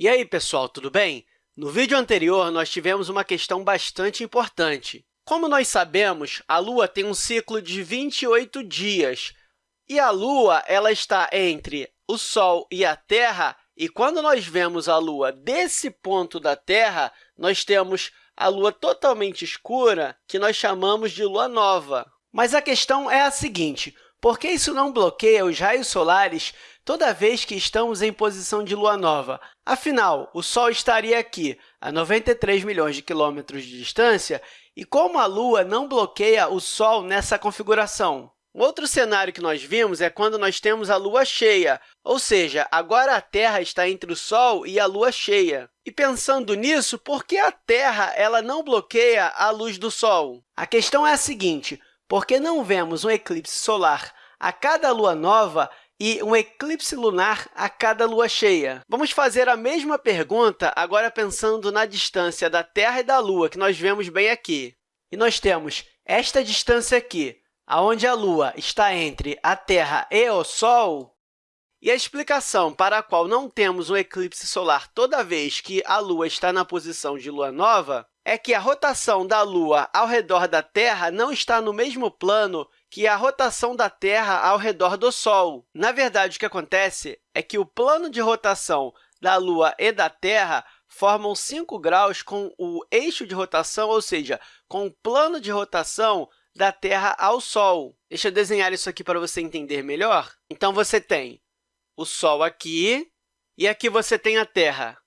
E aí, pessoal, tudo bem? No vídeo anterior, nós tivemos uma questão bastante importante. Como nós sabemos, a Lua tem um ciclo de 28 dias, e a Lua ela está entre o Sol e a Terra, e quando nós vemos a Lua desse ponto da Terra, nós temos a Lua totalmente escura, que nós chamamos de Lua nova. Mas a questão é a seguinte, por que isso não bloqueia os raios solares toda vez que estamos em posição de lua nova? Afinal, o Sol estaria aqui, a 93 milhões de quilômetros de distância, e como a Lua não bloqueia o Sol nessa configuração? Outro cenário que nós vimos é quando nós temos a Lua cheia, ou seja, agora a Terra está entre o Sol e a Lua cheia. E pensando nisso, por que a Terra ela não bloqueia a luz do Sol? A questão é a seguinte, porque não vemos um eclipse solar a cada lua nova e um eclipse lunar a cada lua cheia. Vamos fazer a mesma pergunta agora pensando na distância da Terra e da Lua, que nós vemos bem aqui. E nós temos esta distância aqui, onde a Lua está entre a Terra e o Sol, e a explicação para a qual não temos um eclipse solar toda vez que a Lua está na posição de lua nova é que a rotação da Lua ao redor da Terra não está no mesmo plano que a rotação da Terra ao redor do Sol. Na verdade, o que acontece é que o plano de rotação da Lua e da Terra formam 5 graus com o eixo de rotação, ou seja, com o plano de rotação da Terra ao Sol. Deixa eu desenhar isso aqui para você entender melhor. Então, você tem o Sol aqui, e aqui você tem a Terra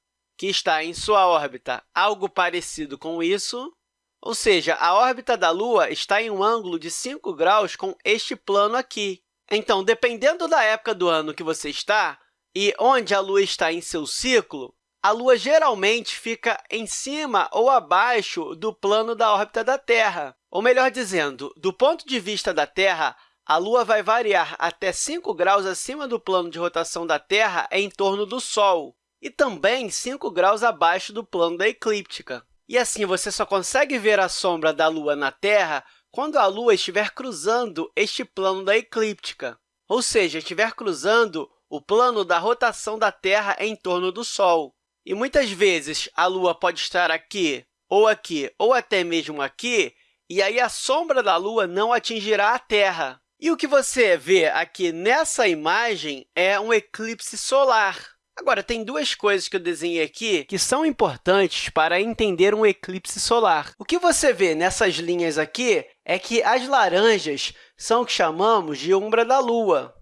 que está em sua órbita algo parecido com isso, ou seja, a órbita da Lua está em um ângulo de 5 graus com este plano aqui. Então, dependendo da época do ano que você está e onde a Lua está em seu ciclo, a Lua geralmente fica em cima ou abaixo do plano da órbita da Terra. Ou melhor dizendo, do ponto de vista da Terra, a Lua vai variar até 5 graus acima do plano de rotação da Terra em torno do Sol e também 5 graus abaixo do plano da eclíptica. E assim, você só consegue ver a sombra da Lua na Terra quando a Lua estiver cruzando este plano da eclíptica, ou seja, estiver cruzando o plano da rotação da Terra em torno do Sol. E muitas vezes a Lua pode estar aqui, ou aqui, ou até mesmo aqui, e aí a sombra da Lua não atingirá a Terra. E o que você vê aqui nessa imagem é um eclipse solar. Agora, tem duas coisas que eu desenhei aqui que são importantes para entender um eclipse solar. O que você vê nessas linhas aqui é que as laranjas são o que chamamos de umbra da Lua.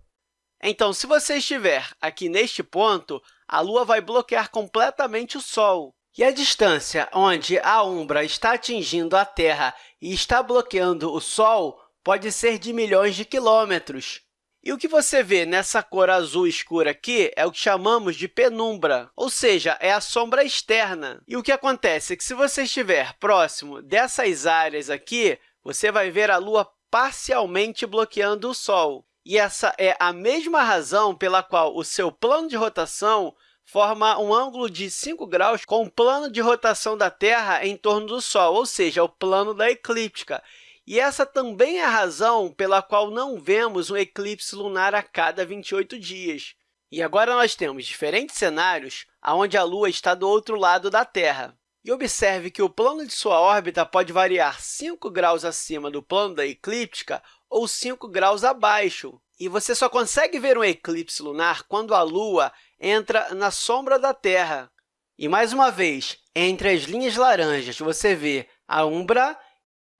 Então, se você estiver aqui neste ponto, a Lua vai bloquear completamente o Sol. E a distância onde a umbra está atingindo a Terra e está bloqueando o Sol pode ser de milhões de quilômetros. E o que você vê nessa cor azul escura aqui é o que chamamos de penumbra, ou seja, é a sombra externa. E o que acontece é que, se você estiver próximo dessas áreas aqui, você vai ver a Lua parcialmente bloqueando o Sol. E essa é a mesma razão pela qual o seu plano de rotação forma um ângulo de 5 graus com o plano de rotação da Terra em torno do Sol, ou seja, o plano da eclíptica. E essa também é a razão pela qual não vemos um eclipse lunar a cada 28 dias. E agora nós temos diferentes cenários onde a Lua está do outro lado da Terra. E observe que o plano de sua órbita pode variar 5 graus acima do plano da eclíptica ou 5 graus abaixo. E você só consegue ver um eclipse lunar quando a Lua entra na sombra da Terra. E, mais uma vez, entre as linhas laranjas, você vê a umbra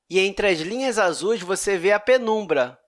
e entre as linhas azuis você vê a penumbra,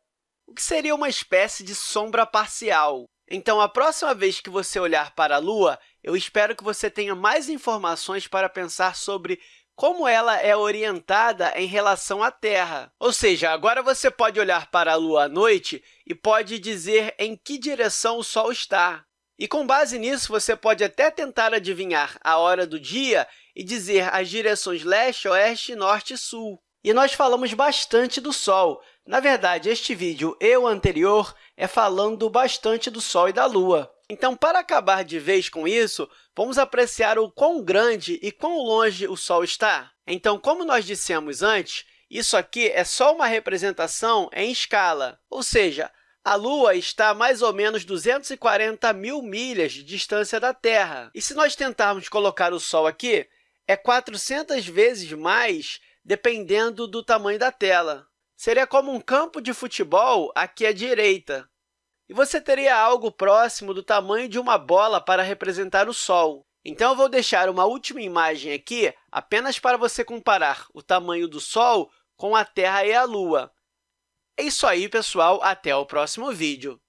o que seria uma espécie de sombra parcial. Então, a próxima vez que você olhar para a Lua, eu espero que você tenha mais informações para pensar sobre como ela é orientada em relação à Terra. Ou seja, agora você pode olhar para a Lua à noite e pode dizer em que direção o Sol está. E, com base nisso, você pode até tentar adivinhar a hora do dia e dizer as direções leste, oeste, norte e sul. E nós falamos bastante do Sol. Na verdade, este vídeo e o anterior é falando bastante do Sol e da Lua. Então, para acabar de vez com isso, vamos apreciar o quão grande e quão longe o Sol está. Então, como nós dissemos antes, isso aqui é só uma representação em escala, ou seja, A Lua está a mais ou menos 240 mil milhas de distância da Terra. E se nós tentarmos colocar o Sol aqui, é 400 vezes mais, dependendo do tamanho da tela. Seria como um campo de futebol aqui à direita. E você teria algo próximo do tamanho de uma bola para representar o Sol. Então, eu vou deixar uma última imagem aqui apenas para você comparar o tamanho do Sol com a Terra e a Lua. É isso aí, pessoal. Até o próximo vídeo.